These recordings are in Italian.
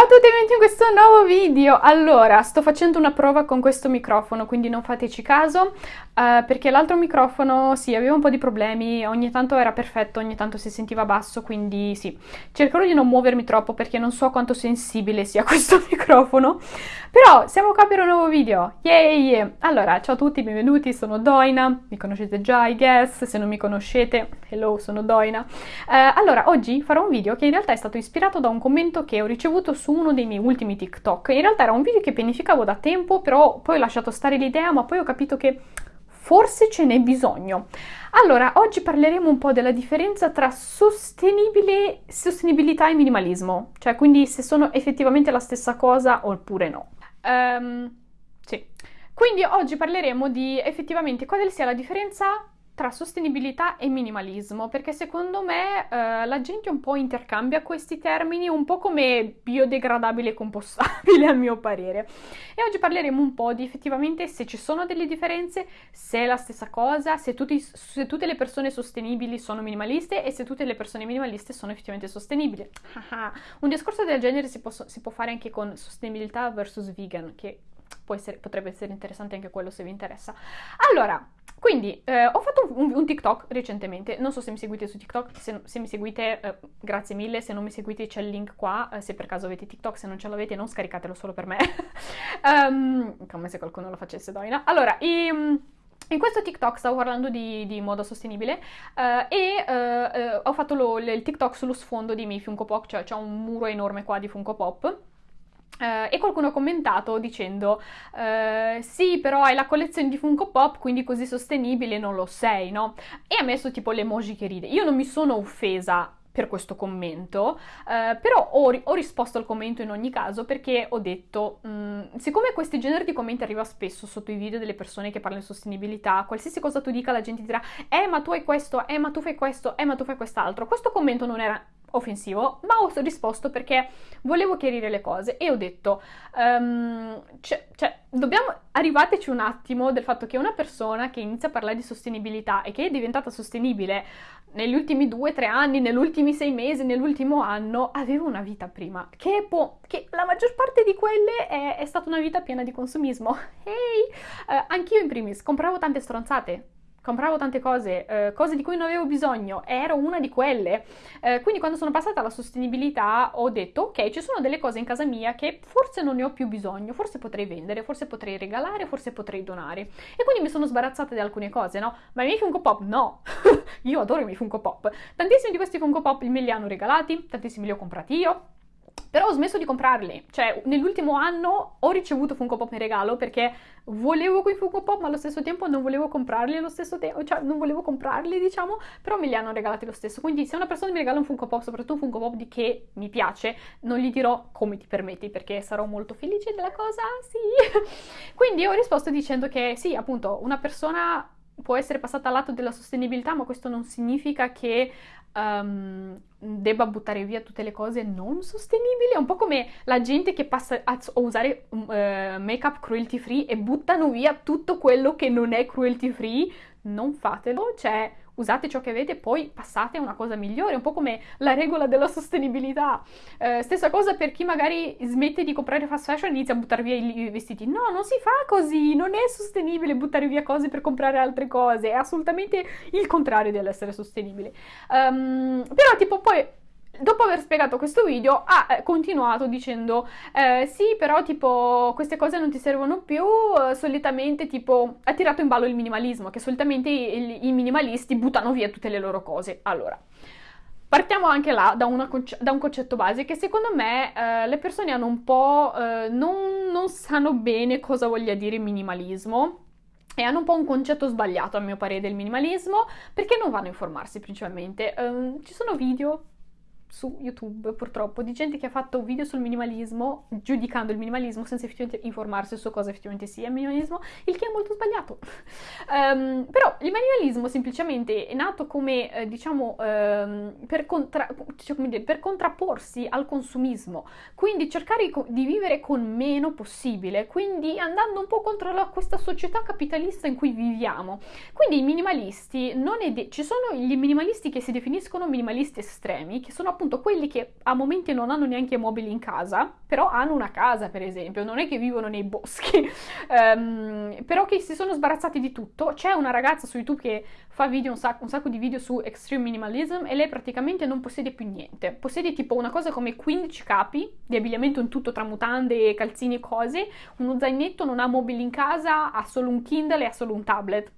Ciao a tutti e benvenuti in questo nuovo video! Allora, sto facendo una prova con questo microfono, quindi non fateci caso, uh, perché l'altro microfono, sì, aveva un po' di problemi, ogni tanto era perfetto, ogni tanto si sentiva basso, quindi sì. Cercherò di non muovermi troppo perché non so quanto sensibile sia questo microfono, però siamo qua per un nuovo video, yay! Allora, ciao a tutti, benvenuti, sono Doina, mi conoscete già, I guess, se non mi conoscete, hello, sono Doina. Uh, allora, oggi farò un video che in realtà è stato ispirato da un commento che ho ricevuto su uno dei miei ultimi TikTok. In realtà era un video che pianificavo da tempo, però poi ho lasciato stare l'idea, ma poi ho capito che forse ce n'è bisogno. Allora, oggi parleremo un po' della differenza tra sostenibilità e minimalismo, cioè quindi se sono effettivamente la stessa cosa oppure no. Um, sì. Quindi oggi parleremo di effettivamente quale sia la differenza tra sostenibilità e minimalismo, perché secondo me eh, la gente un po' intercambia questi termini, un po' come biodegradabile e compostabile a mio parere. E oggi parleremo un po' di effettivamente se ci sono delle differenze, se è la stessa cosa, se, tutti, se tutte le persone sostenibili sono minimaliste e se tutte le persone minimaliste sono effettivamente sostenibili. un discorso del genere si può, si può fare anche con sostenibilità versus vegan, che essere, potrebbe essere interessante anche quello se vi interessa. Allora, quindi eh, ho fatto un, un, TikTok recentemente, non so se mi seguite su TikTok, se, se mi seguite eh, grazie mille, se non mi seguite c'è il link qua, eh, se per caso avete TikTok, se non ce l'avete non scaricatelo solo per me, um, come se qualcuno lo facesse doina. Allora, i, in questo TikTok stavo parlando di, di moda sostenibile uh, e uh, uh, ho fatto lo, il TikTok sullo sfondo di miei Funko Pop, cioè c'è un muro enorme qua di Funko Pop Uh, e qualcuno ha commentato dicendo uh, sì però hai la collezione di Funko Pop quindi così sostenibile non lo sei no? e ha messo tipo l'emoji che ride io non mi sono offesa per questo commento, uh, però ho, ho, risposto al commento in ogni caso perché ho detto, mm, siccome questi generi di commenti arriva spesso sotto i video delle persone che parlano di sostenibilità, qualsiasi cosa tu dica la gente dirà, eh ma tu hai questo, eh ma tu fai questo, eh ma tu fai quest'altro, questo commento non era offensivo, ma ho risposto perché volevo chiarire le cose e ho detto, um, cioè, cioè, dobbiamo, arrivateci un attimo del fatto che una persona che inizia a parlare di sostenibilità e che è diventata sostenibile negli ultimi due, tre anni, negli ultimi sei mesi, nell'ultimo anno, aveva una vita prima, che, può, che la maggior parte di quelle è, è, stata una vita piena di consumismo. Ehi, hey, uh, anch'io in primis compravo tante stronzate, compravo tante cose, eh, cose di cui non avevo bisogno, ero una di quelle. Eh, quindi quando sono passata alla sostenibilità ho detto ok, ci sono delle cose in casa mia che forse non ne ho più bisogno, forse potrei vendere, forse potrei regalare, forse potrei donare. E quindi mi sono sbarazzata di alcune cose, no? Ma i miei Funko Pop no! io adoro i miei Funko Pop. Tantissimi di questi Funko Pop me li hanno regalati, tantissimi li ho comprati io. Però ho smesso di comprarli, cioè nell'ultimo anno ho ricevuto Funko Pop in regalo perché volevo quei Funko Pop ma allo stesso tempo non volevo comprarli allo stesso tempo, cioè non volevo comprarli diciamo, però me li hanno regalati lo stesso. Quindi se una persona mi regala un Funko Pop, soprattutto un Funko Pop di che mi piace, non gli dirò come ti permetti perché sarò molto felice della cosa, sì. Quindi ho risposto dicendo che sì, appunto, una persona può essere passata al lato della sostenibilità, ma questo non significa che um, debba buttare via tutte le cose non sostenibili. È un po' come la gente che passa a, usare uh, make-up cruelty free e buttano via tutto quello che non è cruelty free. Non fatelo, cioè usate ciò che avete e poi passate a una cosa migliore, un po' come la regola della sostenibilità. Eh, stessa cosa per chi magari smette di comprare fast fashion e inizia a buttare via i, i, vestiti. No, non si fa così, non è sostenibile buttare via cose per comprare altre cose, è assolutamente il contrario dell'essere sostenibile. Um, però tipo poi dopo aver spiegato questo video ha eh, continuato dicendo eh, sì però tipo queste cose non ti servono più eh, solitamente tipo ha tirato in ballo il minimalismo che solitamente i, i minimalisti buttano via tutte le loro cose allora Partiamo anche là da, conce da, un concetto base che secondo me eh, le persone hanno un po', non, non, sanno bene cosa voglia dire minimalismo e hanno un po' un concetto sbagliato a mio parere del minimalismo perché non vanno a informarsi principalmente. Um, ci sono video su YouTube purtroppo di gente che ha fatto video sul minimalismo giudicando il minimalismo senza effettivamente informarsi su cosa effettivamente sia il minimalismo, il che è molto sbagliato. um, però il minimalismo semplicemente è nato come eh, diciamo um, per, contra cioè, dire, per, contrapporsi al consumismo, quindi cercare di vivere con meno possibile, quindi andando un po' contro la, questa società capitalista in cui viviamo. Quindi i minimalisti non è ci sono gli minimalisti che si definiscono minimalisti estremi, che sono appunto quelli che a momenti non hanno neanche mobili in casa, però hanno una casa per esempio, non è che vivono nei boschi, um, però che si sono sbarazzati di tutto. C'è una ragazza su YouTube che fa video, un sacco, un sacco di video su extreme minimalism e lei praticamente non possiede più niente, possiede tipo una cosa come 15 capi di abbigliamento in tutto tra mutande, calzini e cose, uno zainetto, non ha mobili in casa, ha solo un Kindle e ha solo un tablet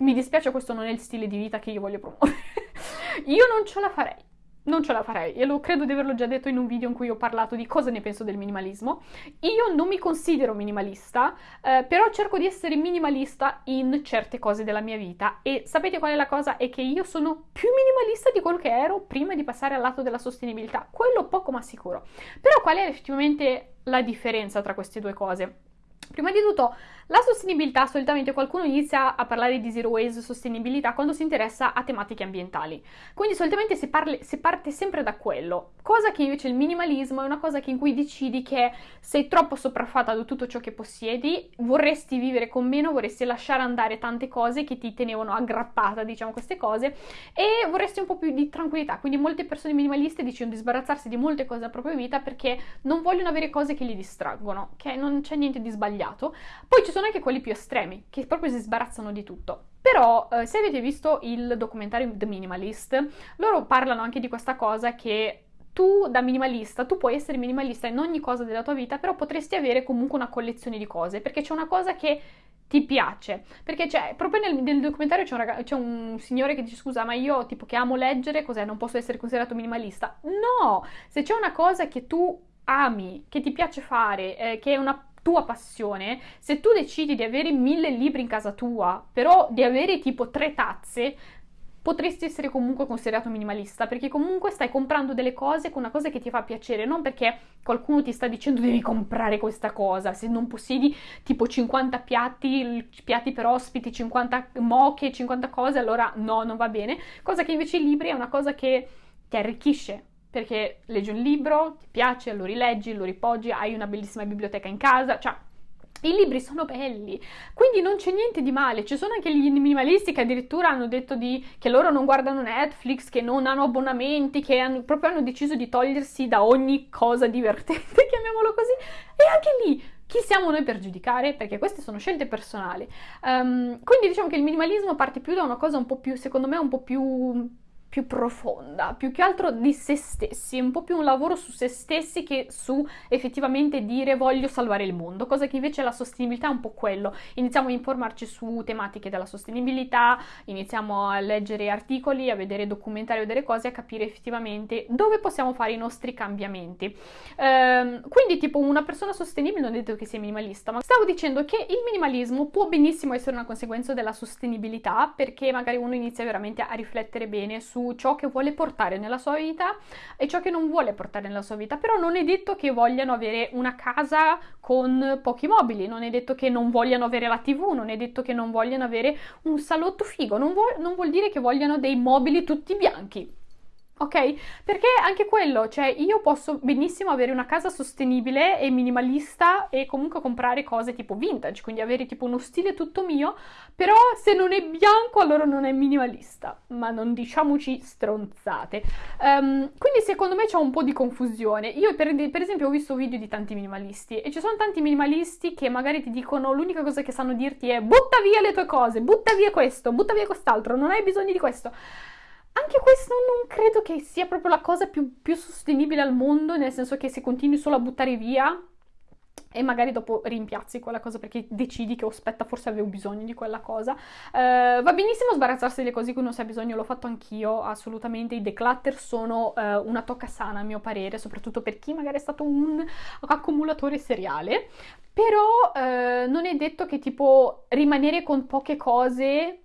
mi dispiace, questo non è il stile di vita che io voglio promuovere. io non ce la farei. Non ce la farei, e lo credo di averlo già detto in un video in cui ho parlato di cosa ne penso del minimalismo. Io non mi considero minimalista, eh, però cerco di essere minimalista in certe cose della mia vita. E sapete qual è la cosa? È che io sono più minimalista di quello che ero prima di passare al lato della sostenibilità. Quello poco ma sicuro. Però qual è effettivamente la differenza tra queste due cose? Prima di tutto, la sostenibilità, solitamente qualcuno inizia a parlare di zero waste sostenibilità quando si interessa a tematiche ambientali. Quindi solitamente si, parli, si, parte sempre da quello, cosa che invece il minimalismo è una cosa in cui decidi che sei troppo sopraffatta da tutto ciò che possiedi, vorresti vivere con meno, vorresti lasciare andare tante cose che ti tenevano aggrappata, diciamo, queste cose, e vorresti un po' più di tranquillità. Quindi molte persone minimaliste decidono di sbarazzarsi di molte cose della propria vita perché non vogliono avere cose che li distraggono, che non c'è niente di sbagliato sbagliato. Poi ci sono anche quelli più estremi, che proprio si sbarazzano di tutto. Però, eh, se avete visto il documentario The Minimalist, loro parlano anche di questa cosa che tu da minimalista, tu puoi essere minimalista in ogni cosa della tua vita, però potresti avere comunque una collezione di cose, perché c'è una cosa che ti piace. Perché c'è, proprio nel, nel documentario c'è un, ragazzo, c'è un, signore che dice scusa, ma io tipo che amo leggere, cos'è? Non posso essere considerato minimalista? No! Se c'è una cosa che tu ami, che ti piace fare, eh, che è una tua passione, se tu decidi di avere mille libri in casa tua, però di avere tipo tre tazze, potresti essere comunque considerato minimalista perché comunque stai comprando delle cose con una cosa che ti fa piacere, non perché qualcuno ti sta dicendo devi comprare questa cosa, se non possiedi tipo 50 piatti, piatti per ospiti, 50 moche, 50 cose, allora no, non va bene, cosa che invece i libri è una cosa che ti arricchisce, perché leggi un libro, ti piace, lo rileggi, lo ripoggi, hai una bellissima biblioteca in casa, cioè i libri sono belli, quindi non c'è niente di male. Ci sono anche gli minimalisti che addirittura hanno detto di, che loro non guardano Netflix, che non hanno abbonamenti, che hanno, proprio hanno deciso di togliersi da ogni cosa divertente, chiamiamolo così. E anche lì, chi siamo noi per giudicare? Perché queste sono scelte personali. Um, quindi diciamo che il minimalismo parte più da una cosa un po' più, secondo me, un po' più più profonda, più che altro di se stessi, un po' più un lavoro su se stessi che su effettivamente dire voglio salvare il mondo, cosa che invece la sostenibilità è un po' quello. Iniziamo a informarci su tematiche della sostenibilità, iniziamo a leggere articoli, a vedere documentari, a vedere cose, a capire effettivamente dove possiamo fare i nostri cambiamenti. Ehm, quindi tipo una persona sostenibile non è detto che sia minimalista, ma stavo dicendo che il minimalismo può benissimo essere una conseguenza della sostenibilità perché magari uno inizia veramente a riflettere bene su su ciò che vuole portare nella sua vita e ciò che non vuole portare nella sua vita, però non è detto che vogliano avere una casa con pochi mobili, non è detto che non vogliano avere la tv, non è detto che non vogliano avere un salotto figo, non vuol, non vuol dire che vogliano dei mobili tutti bianchi ok? Perché anche quello, cioè io posso benissimo avere una casa sostenibile e minimalista e comunque comprare cose tipo vintage, quindi avere tipo uno stile tutto mio, però se non è bianco allora non è minimalista, ma non diciamoci stronzate. Um, quindi secondo me c'è un po' di confusione. Io per, per, esempio ho visto video di tanti minimalisti e ci sono tanti minimalisti che magari ti dicono l'unica cosa che sanno dirti è butta via le tue cose, butta via questo, butta via quest'altro, non hai bisogno di questo. Anche questo non credo che sia proprio la cosa più, più sostenibile al mondo, nel senso che se continui solo a buttare via e magari dopo rimpiazzi quella cosa perché decidi che oh, aspetta forse avevo bisogno di quella cosa uh, va benissimo sbarazzarsi delle cose di cui non si ha bisogno l'ho fatto anch'io assolutamente i declutter sono uh, una tocca sana a mio parere soprattutto per chi magari è stato un accumulatore seriale però uh, non è detto che tipo rimanere con poche cose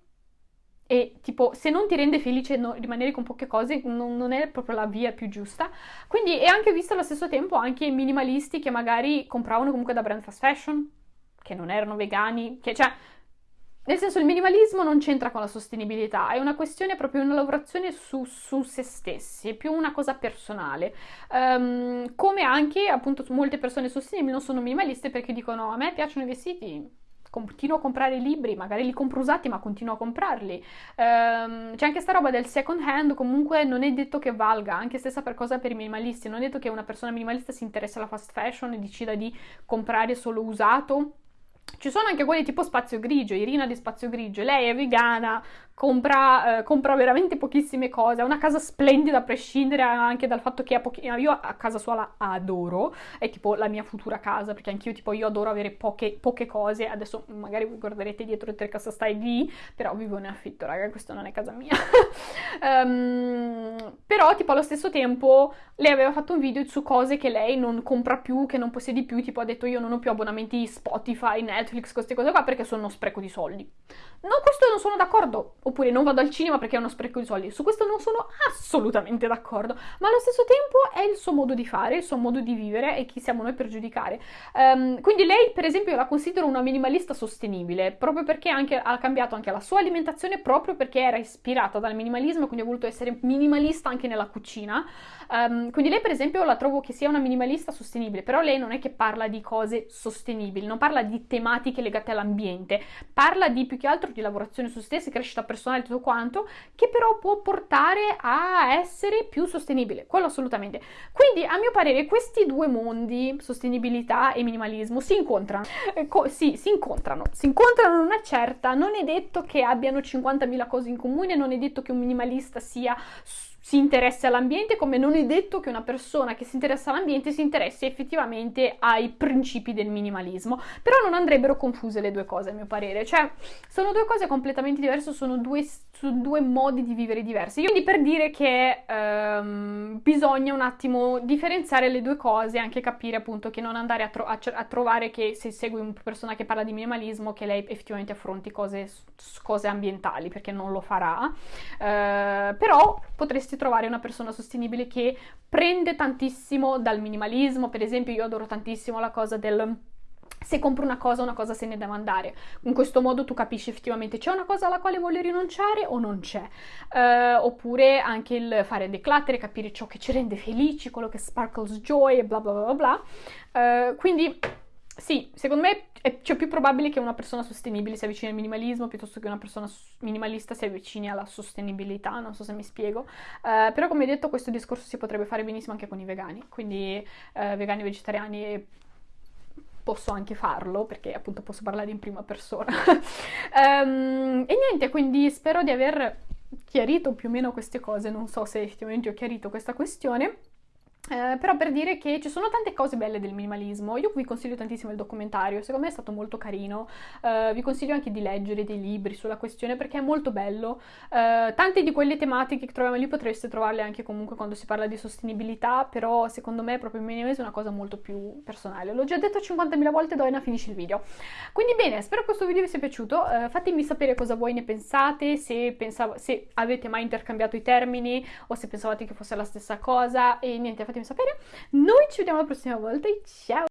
e tipo se non ti rende felice no, rimanere con poche cose non, non, è proprio la via più giusta. Quindi è anche visto allo stesso tempo anche minimalisti che magari compravano comunque da brand fast fashion che non erano vegani che cioè nel senso il minimalismo non c'entra con la sostenibilità è una questione proprio una lavorazione su, su se stessi è più una cosa personale. Um, come anche appunto molte persone sostenibili non sono minimaliste perché dicono a me piacciono i vestiti continuo a comprare libri, magari li compro usati ma continuo a comprarli. Um, c'è anche sta roba del second hand, comunque non è detto che valga, anche stessa per cosa per i minimalisti, non è detto che una persona minimalista si interessa alla fast fashion e decida di comprare solo usato. Ci sono anche quelli tipo Spazio Grigio, Irina di Spazio Grigio, lei è vegana, compra, eh, compra, veramente pochissime cose, ha una casa splendida a prescindere anche dal fatto che ha pochi... io a casa sua la adoro, è tipo la mia futura casa, perché anch'io tipo io adoro avere poche, poche cose, adesso magari vi guarderete dietro le tre casa stai lì, però vivo in affitto, raga, questa non è casa mia. um, però tipo allo stesso tempo lei aveva fatto un video su cose che lei non compra più, che non possiede più, tipo ha detto io non ho più abbonamenti Spotify, Netflix, queste cose qua perché sono uno spreco di soldi. No, questo non sono d'accordo oppure non vado al cinema perché è uno spreco di soldi. Su questo non sono assolutamente d'accordo, ma allo stesso tempo è il suo modo di fare, il suo modo di vivere e chi siamo noi per giudicare. Um, quindi lei, per esempio, io la considero una minimalista sostenibile, proprio perché anche, ha cambiato anche la sua alimentazione, proprio perché era ispirata dal minimalismo, quindi ha voluto essere minimalista anche nella cucina. Um, quindi lei, per esempio, la trovo che sia una minimalista sostenibile, però lei non è che parla di cose sostenibili, non parla di tematiche legate all'ambiente, parla di più che altro di lavorazione su stessi, crescita personale personale tutto quanto, che però può portare a essere più sostenibile, quello assolutamente. Quindi a mio parere questi due mondi, sostenibilità e minimalismo, si incontrano. Eh, sì, si incontrano, si incontrano in una certa, non è detto che abbiano 50.000 cose in comune, non è detto che un minimalista sia si interessi all'ambiente, come non è detto che una persona che si interessa all'ambiente si interessi effettivamente ai principi del minimalismo. Però non andrebbero confuse le due cose, a mio parere. Cioè, sono due cose completamente diverse, sono due, sono due modi di vivere diversi. Quindi per dire che um, bisogna un attimo differenziare le due cose, anche capire appunto che non andare a, tro- a, a, trovare che se segui una persona che parla di minimalismo, che lei effettivamente affronti cose, cose ambientali, perché non lo farà. Uh, però potresti potresti trovare una persona sostenibile che prende tantissimo dal minimalismo, per esempio io adoro tantissimo la cosa del se compro una cosa, una cosa se ne deve andare. In questo modo tu capisci effettivamente c'è una cosa alla quale vuole rinunciare o non c'è. Uh, oppure anche il fare declutter, capire ciò che ci rende felici, quello che sparkles joy e bla bla bla bla. Uh, quindi sì, secondo me è cioè, più probabile che una persona sostenibile si avvicini al minimalismo piuttosto che una persona minimalista si avvicini alla sostenibilità, non so se mi spiego. Uh, però come detto questo discorso si potrebbe fare benissimo anche con i vegani, quindi uh, vegani vegetariani posso anche farlo perché appunto posso parlare in prima persona. um, e niente, quindi spero di aver chiarito più o meno queste cose, non so se effettivamente ho chiarito questa questione. Eh, però per dire che ci sono tante cose belle del minimalismo, io vi consiglio tantissimo il documentario, secondo me è stato molto carino, eh, vi consiglio anche di leggere dei libri sulla questione perché è molto bello, eh, tante di quelle tematiche che troviamo lì potreste trovarle anche comunque quando si parla di sostenibilità, però secondo me proprio il minimalismo è una cosa molto più personale, l'ho già detto 50.000 volte, Doina finisce il video. Quindi bene, spero che questo video vi sia piaciuto, eh, fatemi sapere cosa voi ne pensate, se, pensavo, se avete mai intercambiato i termini o se pensavate che fosse la stessa cosa. E niente, fatemi sapere. Noi ci vediamo la prossima volta e ciao!